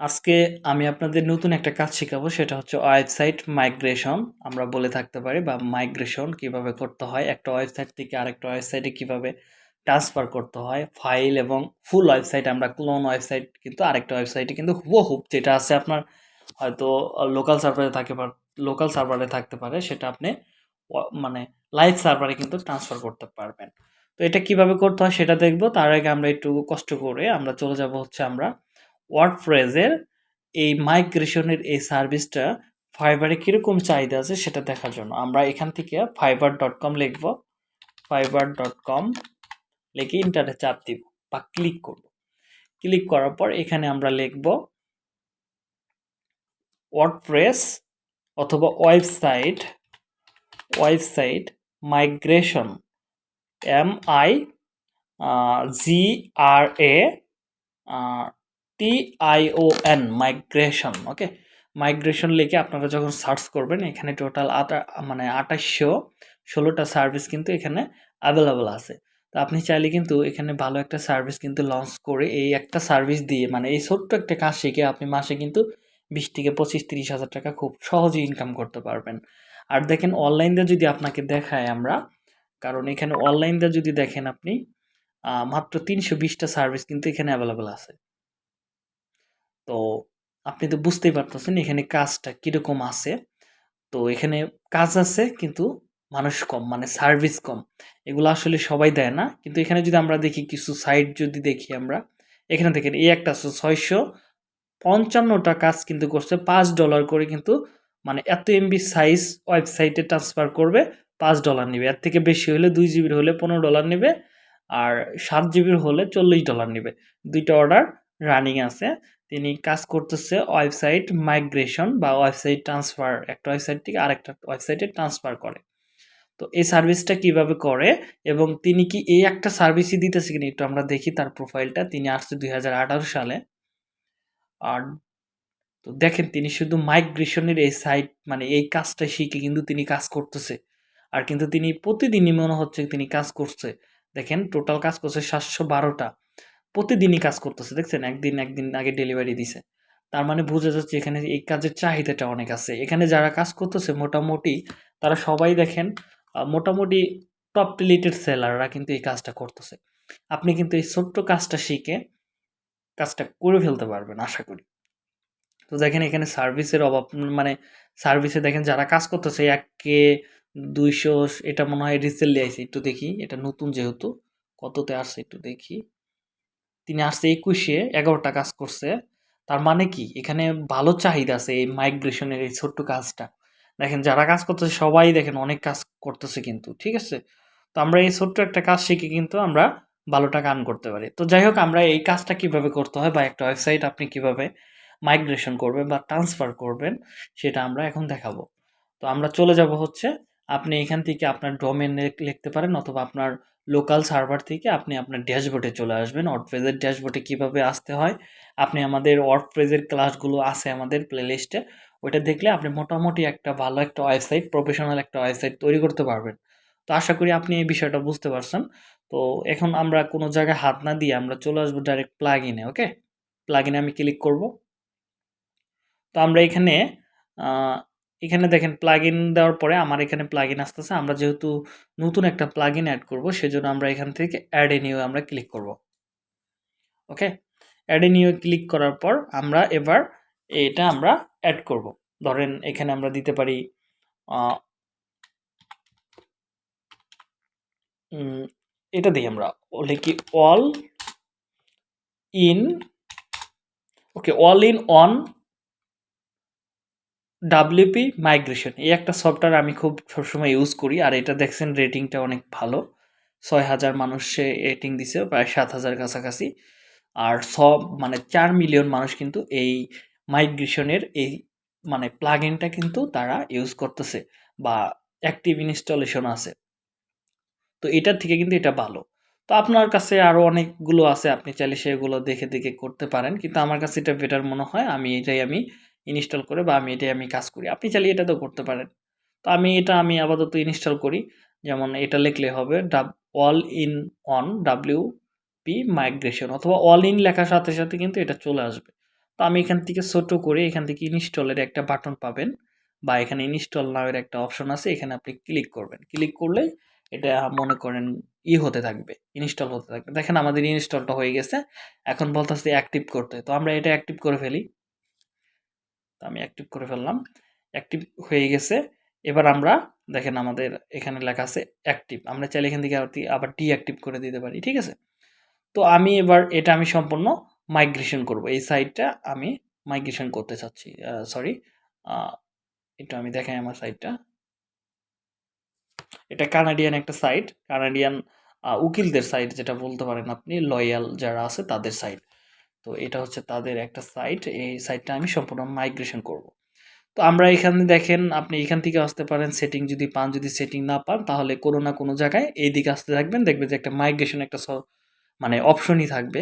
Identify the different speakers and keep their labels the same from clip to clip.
Speaker 1: আজকে আমি আপনাদের নতুন একটা কাজ শেখাবো, সেটা হচ্ছে ওয়েবসাইট মাইগ্রেশন। আমরা বলে থাকতে পারি বা মাইগ্রেশন কীভাবে করতে হয়, একটা ওয়েবসাইট থেকে আরেকটা ওয়েবসাইটে কীভাবে ট্রান্সফার করতে হয়, ফাইল এবং ফুল ওয়েবসাইট, আমরা ক্লোন ওয়েবসাইট কিন্তু আরেকটা ওয়েবসাইটে কিন্তু হুবহুব যেটা আছে আপনার হয়তো লোকাল সার্ভারে থাকে বা লোকাল সার্ভারে থাকতে পারে, সেটা আপনি মানে লাইভ সার্ভারে কিন্তু ট্রান্সফার করতে পারবেন। তো এটা কীভাবে করতে হয় সেটা দেখব, তার আগে আমরা একটু কষ্ট করে আমরা চলে যাব হচ্ছে আমরা ওয়ার্ডপ্রেসের এই মাইগ্রেশনের এই সার্ভিসটা ফাইবারে কীরকম চাহিদা আছে সেটা দেখার জন্য। আমরা এখান থেকে ফাইবার ডট কম লিখব। ফাইবার ডট কম লিখে ইন্টারনেট চাপ দিব বা ক্লিক করব। ক্লিক করার পর এখানে আমরা লিখব ওয়ার্ডপ্রেস অথবা website website migration M I G R A T I O N migration okay migration লিখে আপনারা যখন সার্চ করবেন, এখানে টোটাল আটা মানে আঠাশশো ষোলোটা সার্ভিস কিন্তু এখানে অ্যাভেলেবল আছে। তো আপনি চাইলে কিন্তু এখানে ভালো একটা সার্ভিস কিন্তু লঞ্চ করে এই একটা সার্ভিস দিয়ে মানে এই ছোট্ট একটা কাজ শিখে আপনি মাসে কিন্তু বিশ থেকে পঁচিশ, তিরিশ হাজার টাকা খুব সহজেই ইনকাম করতে পারবেন। আর দেখেন অনলাইন যদি আপনাকে দেখায় আমরা, কারণ এখানে অনলাইন যদি দেখেন আপনি মাত্র তিনশো বিশটা সার্ভিস কিন্তু এখানে অ্যাভেলেবেল আছে। তো আপনি তো বুঝতেই পারতেছেন এখানে কাজটা কীরকম আছে। তো এখানে কাজ আছে কিন্তু মানুষ কম মানে সার্ভিস কম। এগুলো আসলে সবাই দেয় না। কিন্তু এখানে যদি আমরা দেখি কিছু সাইট যদি দেখি আমরা, এখানে দেখেন এই একটা আছে ছয়শো পঞ্চান্নটা কাজ কিন্তু করছে। পাঁচ ডলার করে কিন্তু মানে এত এমবি সাইজ ওয়েবসাইটে ট্রান্সফার করবে, পাঁচ ডলার নেবে। এর থেকে বেশি হলে দুই জিবির হলে পনেরো ডলার নেবে, আর সাত জিবির হলে চল্লিশ ডলার নেবে। দুইটা অর্ডার রানিং আছে। তিনি কাজ করতেছে ওয়েবসাইট মাইগ্রেশন বা ওয়েবসাইট ট্রান্সফার। একটা ওয়েবসাইট থেকে আরেকটা ওয়েবসাইটে ট্রান্সফার করে। তো এই সার্ভিসটা কীভাবে করে এবং তিনি কি এই একটা সার্ভিসই দিতেছে কিনা একটু আমরা দেখি তার প্রোফাইলটা। তিনি আসছে দুই হাজার আঠারো সালে। আর তো দেখেন, তিনি শুধু মাইগ্রেশনের এই সাইট মানে এই কাজটা শিখে কিন্তু তিনি কাজ করতেছে। আর কিন্তু তিনি প্রতিদিনই মনে হচ্ছে তিনি কাজ করছে। দেখেন, টোটাল কাজ করছে সাতশো বারোটা। প্রতিদিনই কাজ করতেছে, দেখছেন? একদিন একদিন আগে ডেলিভারি দিছে। তার মানে বোঝা যাচ্ছে এখানে এই কাজের চাহিদাটা অনেক আছে। এখানে যারা কাজ করতেছে, মোটামুটি তারা সবাই দেখেন মোটামুটি টপ রিলেটেড সেলাররা কিন্তু এই কাজটা করতেছে। আপনি কিন্তু এই ছোট্ট কাজটা শিখে কাজটা করে ফেলতে পারবেন, আশা করি। তো দেখেন এখানে সার্ভিসের অভাব মানে সার্ভিসে দেখেন যারা কাজ করতেছে, এক কে দুইশো, এটা মনে হয় রিসেন্টলি আইসে একটু দেখি। এটা নতুন যেহেতু, কততে আসছে একটু দেখি। তিনি আসছে একুশে, এগারোটা কাজ করছে। তার মানে কি? এখানে ভালো চাহিদা আছে এই মাইগ্রেশনের এই ছোট্ট কাজটা। দেখেন, যারা কাজ করতেছে, সবাই দেখেন অনেক কাজ করতেছে কিন্তু, ঠিক আছে? তো আমরা এই ছোট্ট একটা কাজ শিখে কিন্তু আমরা ভালো টাকা আর্ন করতে পারি। তো যাই হোক, আমরা এই কাজটা কীভাবে করতে হয় বা একটা ওয়েবসাইট আপনি কীভাবে মাইগ্রেশন করবেন বা ট্রান্সফার করবেন, সেটা আমরা এখন দেখাবো। তো আমরা চলে যাব হচ্ছে আপনি এখান থেকে আপনার ডোমেন লিখতে পারেন অথবা আপনার লোকাল সার্ভার থেকে আপনি আপনার ড্যাশবোর্ডে চলে আসবেন। ওয়ার্ডপ্রেজের ড্যাশবোর্ডে কীভাবে আসতে হয়? আপনি আমাদের ওয়ার্ডপ্রেজের ক্লাসগুলো আছে আমাদের প্লেলিস্টে ওইটা দেখলে আপনি মোটামুটি একটা ভালো একটা ওয়েবসাইট প্রফেশনাল একটা ওয়েবসাইট তৈরি করতে পারবেন। তো আশা করি আপনি এই বিষয়টা বুঝতে পারছেন। তো এখন আমরা কোনো জায়গায় হাত না দিয়ে আমরা চলে আসব ডাইরেক্ট প্লাগ ইনে ওকে প্লাগ ইনে আমি ক্লিক করব। তো আমরা এখানে এখানে দেখেন প্লাগ ইন দেওয়ার পরে আমার এখানে প্লাগ ইন আসতেছে। আমরা যেহেতু নতুন একটা প্লাগ ইন অ্যাড করব, সেজন্য আমরা এখান থেকে অ্যাড এ নিউ আমরা ক্লিক করব। Okay add a new click করার পর আমরা এবার এটা আমরা অ্যাড করব। ধরেন এখানে আমরা দিতে পারি এটা দিই আমরা। লিখি all in okay all in one WP migration এই একটা সফটওয়্যার আমি খুব সবসময় ইউজ করি, আর এটা দেখছেন রেটিংটা অনেক ভালো। ছয় হাজার মানুষে রেটিং দিছে, প্রায় সাত হাজার কাছাকাছি। আর সব মানে চার মিলিয়ন মানুষ কিন্তু এই মাইগ্রেশনের এই মানে প্লাগ ইনটা কিন্তু তারা ইউজ করতেছে, বা অ্যাক্টিভ ইনস্টলেশন আছে। তো এটার থেকে কিন্তু এটা ভালো। তো আপনার কাছে আরও অনেকগুলো আছে, আপনি চাইলে সেগুলো দেখে দেখে করতে পারেন, কিন্তু আমার কাছে এটা বেটার মনে হয়, আমি এটাই আমি ইনস্টল করে বা আমি এটাই আমি কাজ করি। আপনি চাইলে এটা তো করতে পারেন। তো আমি এটা আমি আপাতত ইনস্টল করি। যেমন এটা লিখলে হবে ডাব all in one W P migration অথবা অল ইন লেখার সাথে সাথে কিন্তু এটা চলে আসবে। তো আমি এখান থেকে ছোট করে এখান থেকে ইনস্টলের একটা বাটন পাবেন বা এখানে ইনস্টল নামের একটা অপশন আছে। এখানে আপনি ক্লিক করবেন। ক্লিক করলে এটা মনে করেন ই হতে থাকবে ইনস্টল হতে থাকবে। দেখেন আমাদের ইনস্টলটা হয়ে গেছে। এখন বলতেছে অ্যাক্টিভ করতে। তো আমরা এটা অ্যাক্টিভ করে ফেলি। তো আমি অ্যাক্টিভ করে ফেললাম। অ্যাক্টিভ হয়ে গেছে। এবার আমরা, দেখেন আমাদের এখানে লেখা আছে অ্যাক্টিভ আমরা চাইলে এখান থেকে আবার ডিঅ্যাক্টিভ করে দিতে পারি, ঠিক আছে? তো আমি এবার, এটা আমি সম্পূর্ণ মাইগ্রেশন করব। এই সাইটটা আমি মাইগ্রেশন করতে চাচ্ছি সরি এটা আমি দেখাই আমার সাইটটা এটা কানাডিয়ান একটা সাইট কানাডিয়ান উকিলদের সাইট যেটা বলতে পারেন আপনি লয়াল যারা আছে তাদের সাইট তো এটা হচ্ছে তাদের একটা সাইট এই সাইটটা আমি সম্পূর্ণ মাইগ্রেশন করব। তো আমরা এখানে দেখেন, আপনি এখান থেকে আসতে পারেন সেটিং যদি পান, যদি সেটিং না পান, তাহলে কোনো না কোনো জায়গায় এই দিকে আসতে থাকবেন, দেখবেন যে একটা মাইগ্রেশন একটা মানে অপশনই থাকবে।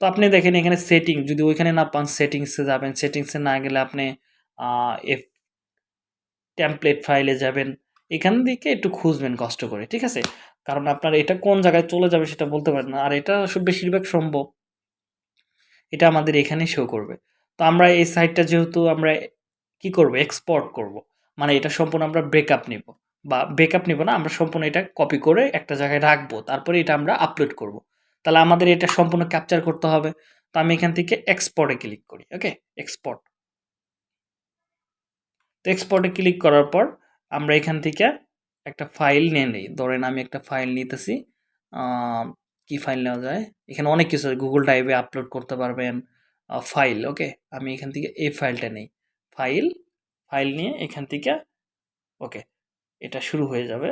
Speaker 1: তো আপনি দেখেন এখানে সেটিং যদি ওইখানে না পান সেটিংসে যাবেন সেটিংসে না গেলে আপনি এফ টেমপ্লেট ফাইলে যাবেন, এখান থেকে একটু খুঁজবেন কষ্ট করে, ঠিক আছে? কারণ আপনার এটা কোন জায়গায় চলে যাবে সেটা বলতে পারেন আর এটা বেশিরভাগ সম্ভব। এটা আমাদের এখানেই শো করবে। তো আমরা এই সাইটটা যেহেতু আমরা কি করব? এক্সপোর্ট করব। মানে এটা সম্পূর্ণ আমরা ব্রেকআপ নিব। বা ব্রেকআপ নিব না, আমরা সম্পূর্ণ এটা কপি করে একটা জায়গায় রাখব, তারপরে এটা আমরা আপলোড করব। তাহলে আমাদের এটা সম্পূর্ণ ক্যাপচার করতে হবে। তো আমি এখান থেকে এক্সপোর্টে ক্লিক করি ওকে এক্সপোর্ট তো এক্সপোর্টে ক্লিক করার পর আমরা এখান থেকে একটা ফাইল নিয়ে নিই। ধরেন আমি একটা ফাইল নিতেছি কি ফাইল নেওয়া যায়? এখানে অনেক কিছু আছে। গুগল ড্রাইভে আপলোড করতে পারবেন ফাইল ওকে আমি এখান থেকে এই ফাইলটা নেই। ফাইল ফাইল নিয়ে এখান থেকে ওকে এটা শুরু হয়ে যাবে।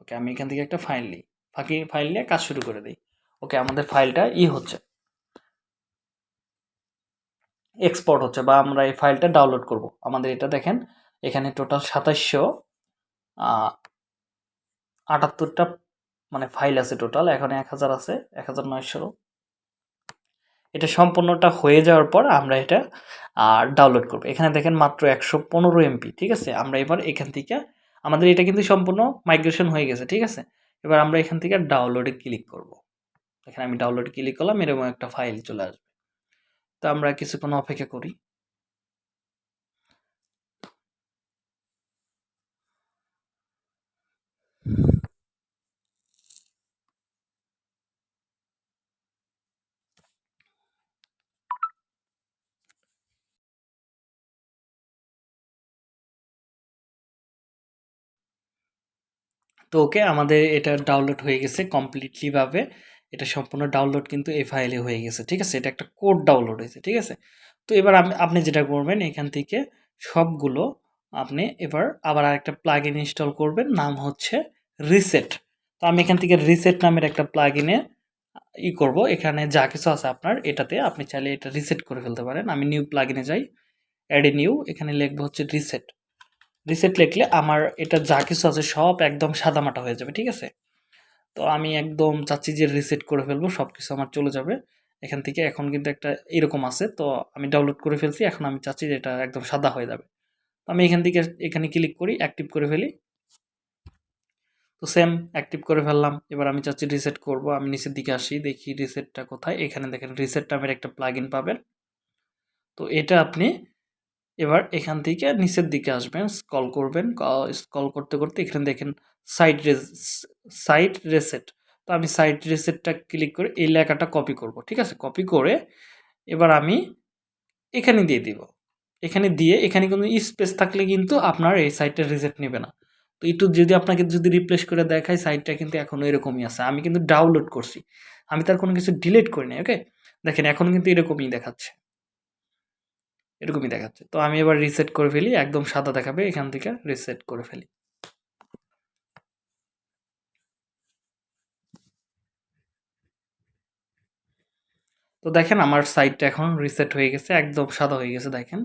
Speaker 1: ওকে আমি এখান থেকে একটা ফাইল নিই। ফাঁকি ফাইল নিয়ে কাজ শুরু করে দিই। ওকে আমাদের ফাইলটা ই হচ্ছে। এক্সপোর্ট হচ্ছে বা আমরা এই ফাইলটা ডাউনলোড করব। আমাদের এটা দেখেন, এখানে টোটাল সাতাশশো আটাত্তরটা মানে ফাইল আছে টোটাল এখন এক হাজার আছে, এক হাজার নয়শো। এটা সম্পূর্ণটা হয়ে যাওয়ার পর আমরা এটা ডাউনলোড করব। এখানে দেখেন মাত্র একশো পনেরো এমপি ঠিক আছে? আমরা এবার এখান থেকে, আমাদের এটা কিন্তু সম্পূর্ণ মাইগ্রেশন হয়ে গেছে, ঠিক আছে? এবার আমরা এখান থেকে ডাউনলোডে ক্লিক করব। এখানে আমি ডাউনলোডে ক্লিক করলাম, এরকম একটা ফাইল চলে আসবে। তো আমরা কিছুক্ষণ অপেক্ষা করি। তো ওকে আমাদের এটা ডাউনলোড হয়ে গেছে কমপ্লিটলিভাবে এটা সম্পূর্ণ ডাউনলোড কিন্তু এই ফাইলে হয়ে গেছে, ঠিক আছে? এটা একটা কোড ডাউনলোড হয়েছে, ঠিক আছে? তো এবার আপনি যেটা করবেন এখান থেকে সবগুলো আপনি এবার আবার আরেকটা প্লাগ ইন ইনস্টল করবেন, নাম হচ্ছে রিসেট তো আমি এখান থেকে রিসেট নামের একটা প্লাগ ইনে ই করব। এখানে যা কিছু আছে আপনার, এটাতে আপনি চাইলে এটা রিসেট করে ফেলতে পারেন। আমি নিউ প্লাগ ইনে যাই অ্যাড এ নিউ এখানে লিখব হচ্ছে রিসেট রিসেট লিখলে আমার এটা যা কিছু আছে সব একদম সাদামাটা হয়ে যাবে, ঠিক আছে? তো আমি একদম চাচ্ছি যে রিসেট করে ফেলব সব কিছু আমার চলে যাবে। এখান থেকে এখন কিন্তু একটা এরকম আছে, তো আমি ডাউনলোড করে ফেলছি, এখন আমি চাচ্ছি যে এটা একদম সাদা হয়ে যাবে। তো আমি এখান থেকে এখানে ক্লিক করি অ্যাক্টিভ করে ফেলি। তো সেম অ্যাক্টিভ করে ফেললাম, এবার আমি চাচ্ছি রিসেট করব, আমি নিচের দিকে আসি, দেখি রিসেটটা কোথায়, এখানে দেখেন রিসেট নামের একটা প্লাগ পাবেন। তো এটা আপনি এবার এখান থেকে নিচের দিকে আসবেন স্কল করবেন স্কল করতে করতে এখানে দেখেন সাইট সাইট রেসেট তো আমি সাইট রেসেটটা ক্লিক করে এই লেখাটা কপি করব, ঠিক আছে? কপি করে এবার আমি এখানে দিয়ে দিব। এখানে দিয়ে এখানে কোনো স্পেস থাকলে কিন্তু আপনার এই সাইটটা রিসেট নেবে না। তো একটু যদি আপনাকে যদি রিপ্লেস করে দেখায় সাইটটা কিন্তু এখনও এরকমই আছে। আমি কিন্তু ডাউনলোড করছি। আমি তার কোনো কিছু ডিলিট করিনি ওকে দেখেন, এখন কিন্তু এরকমই দেখাচ্ছে। এরকমই দেখাচ্ছে। তো আমি এবার রিসেট করে ফেলি, একদম সাদা দেখাবে, এখান থেকে রিসেট করে ফেলি। তো দেখেন আমার সাইটটা এখন রিসেট হয়ে গেছে, একদম সাদা হয়ে গেছে, দেখেন।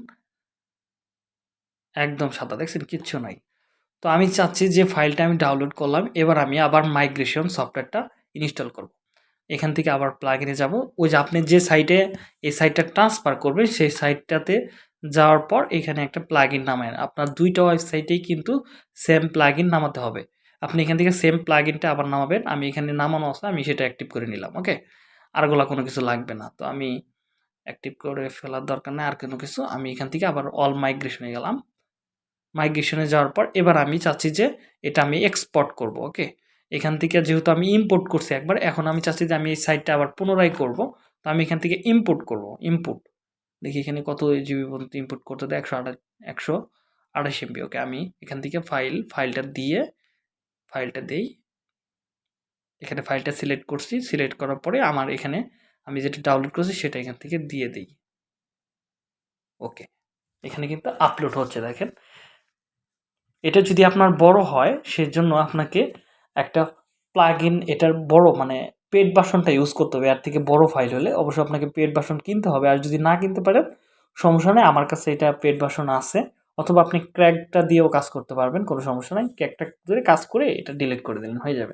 Speaker 1: একদম সাদা, দেখছেন? কিচ্ছু নাই। তো আমি চাচ্ছি যে ফাইলটা আমি ডাউনলোড করলাম, এবার আমি আবার মাইগ্রেশন সফটওয়্যারটা ইনস্টল করব। এখান থেকে আবার প্লাগ ইনে যাব। ওই যে আপনি যে সাইটে এই সাইটটা ট্রান্সফার করবেন, সেই সাইটটাতে যাওয়ার পর এখানে একটা প্লাগ ইন নামায় আপনার দুইটা ওয়েবসাইটেই কিন্তু সেম প্লাগ ইন নামাতে হবে। আপনি এখান থেকে সেম প্লাগ ইনটা আবার নামাবেন। আমি এখানে নামানো আছে আমি সেটা অ্যাক্টিভ করে নিলাম ওকে আরগুলা কোনো কিছু লাগবে না। তো আমি অ্যাক্টিভ করে ফেলার দরকার নেই, আর কোনো কিছু। আমি এখান থেকে আবার অল মাইগ্রেশনে গেলাম। মাইগ্রেশনে যাওয়ার পর এবার আমি চাচ্ছি যে এটা আমি এক্সপোর্ট করব ওকে এখান থেকে যেহেতু আমি ইম্পোর্ট করছি একবার, এখন আমি চাচ্ছি যে আমি এই সাইটটা আবার পুনরায় করব। তো আমি এখান থেকে ইম্পোর্ট করব ইম্পোর্ট দেখি এখানে কত জিবি পর্যন্ত ইম্পোর্ট করতে দেয়, একশো আঠাশ একশো আঠাশ এমবি ওকে আমি এখান থেকে ফাইল ফাইলটা দিয়ে ফাইলটা দেই। এখানে ফাইলটা সিলেক্ট করছি সিলেক্ট করার পরে আমার এখানে আমি যেটা ডাউনলোড করছি সেটা এখান থেকে দিয়ে দিই। ওকে এখানে কিন্তু আপলোড হচ্ছে, দেখেন। এটা যদি আপনার বড় হয়, সেজন্য আপনাকে একটা প্লাগ ইন এটার বড় মানে পেড বাসনটা ইউজ করতে হবে। এর থেকে বড় ফাইল হলে অবশ্যই আপনাকে পেড বাসন কিনতে হবে। আর যদি না কিনতে পারেন, সমস্যা নেই। আমার কাছে এটা পেড বাসন আছে। অথবা আপনি ক্র্যাকটা দিয়েও কাজ করতে পারবেন, কোনো সমস্যা নাই। ক্র্যাকটা ধরে কাজ করে এটা ডিলিট করে দিলেন, হয়ে যাবে।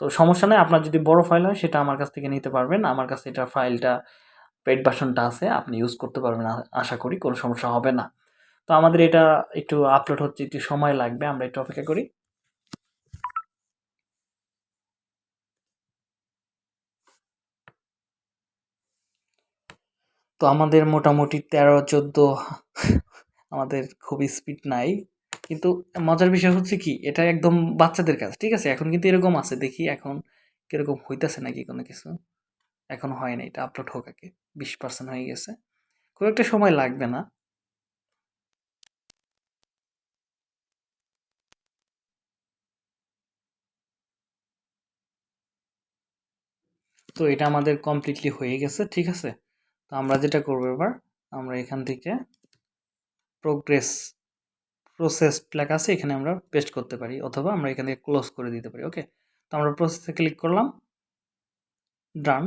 Speaker 1: তো সমস্যা নেই। আপনার যদি বড় ফাইল হয়, সেটা আমার কাছ থেকে নিতে পারবেন। আমার কাছে এটা ফাইলটা পেড বাসনটা আছে। আপনি ইউজ করতে পারবেন আশা করি। কোনো সমস্যা হবে না। তো আমাদের এটা একটু আপলোড হচ্ছে, একটু সময় লাগবে। আমরা একটু অপেক্ষা করি। তো আমাদের মোটামুটি তেরো, চোদ্দ আমাদের খুব স্পিড নাই। কিন্তু মজার বিষয় হচ্ছে কি এটা একদম বাচ্চাদের কাজ, ঠিক আছে? এখন কিন্তু এরকম আছে, দেখি এখন কীরকম হইতেছে নাকি কোনো কিছু। এখন হয় না, এটা আপলোড হোক আগে, বিশ পার্সেন্ট হয়ে গেছে। খুব একটা সময় লাগবে না। তো এটা আমাদের কমপ্লিটলি হয়ে গেছে, ঠিক আছে? তো আমরা যেটা করব এবার, আমরা এখান থেকে প্রোগ্রেস প্রসেস লেখা আছে, এখানে আমরা পেস্ট করতে পারি, অথবা আমরা এখান থেকে ক্লোজ করে দিতে পারি ওকে তো আমরা প্রসেসে ক্লিক করলাম ডান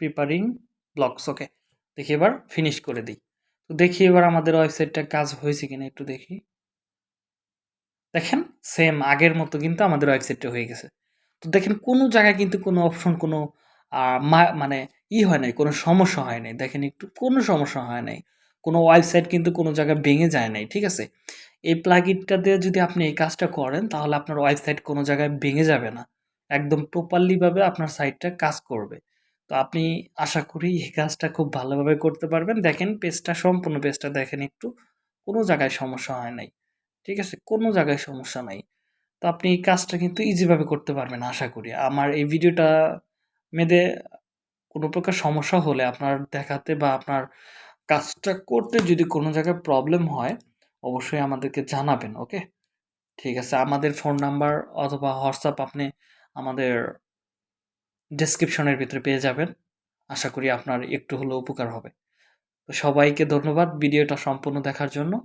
Speaker 1: প্রিপারিং ব্লকস ওকে দেখি এবার ফিনিশ করে দিই। তো দেখি এবার আমাদের ওয়েবসাইটটা কাজ হয়েছে কিনা একটু দেখি। দেখেন সেম আগের মতো কিন্তু আমাদের ওয়েবসাইটটা হয়ে গেছে। তো দেখেন, কোনো জায়গায় কিন্তু কোনো অপশন কোনো মানে ই হয় নাই, কোনো সমস্যা হয় নাই। দেখেন একটু, কোনো সমস্যা হয় নাই। কোনো ওয়েবসাইট কিন্তু কোনো জায়গায় ভেঙে যায় নাই, ঠিক আছে? এই প্লাগিনটা দিয়ে যদি আপনি এই কাজটা করেন, তাহলে আপনার ওয়েবসাইট কোনো জায়গায় ভেঙে যাবে না। একদম প্রপারলিভাবে আপনার সাইটটা কাজ করবে। তো আপনি আশা করি এই কাজটা খুব ভালোভাবে করতে পারবেন। দেখেন পেজটা সম্পূর্ণ পেজটা দেখেন একটু, কোনো জায়গায় সমস্যা হয় নাই, ঠিক আছে? কোনো জায়গায় সমস্যা নাই। তো আপনি এই কাজটা কিন্তু ইজিভাবে করতে পারবেন, আশা করি। আমার এই ভিডিওটা মেয়েদে কোনো প্রকার সমস্যা হলে আপনার দেখাতে বা আপনার কাজটা করতে যদি কোনো জায়গায় প্রবলেম হয়, অবশ্যই আমাদেরকে জানাবেন ওকে ঠিক আছে, আমাদের ফোন নাম্বার অথবা হোয়াটসঅ্যাপ আপনি আমাদের ডেসক্রিপশনের ভিতরে পেয়ে যাবেন। আশা করি আপনার একটু হলেও উপকার হবে। তো সবাইকে ধন্যবাদ ভিডিওটা সম্পূর্ণ দেখার জন্য।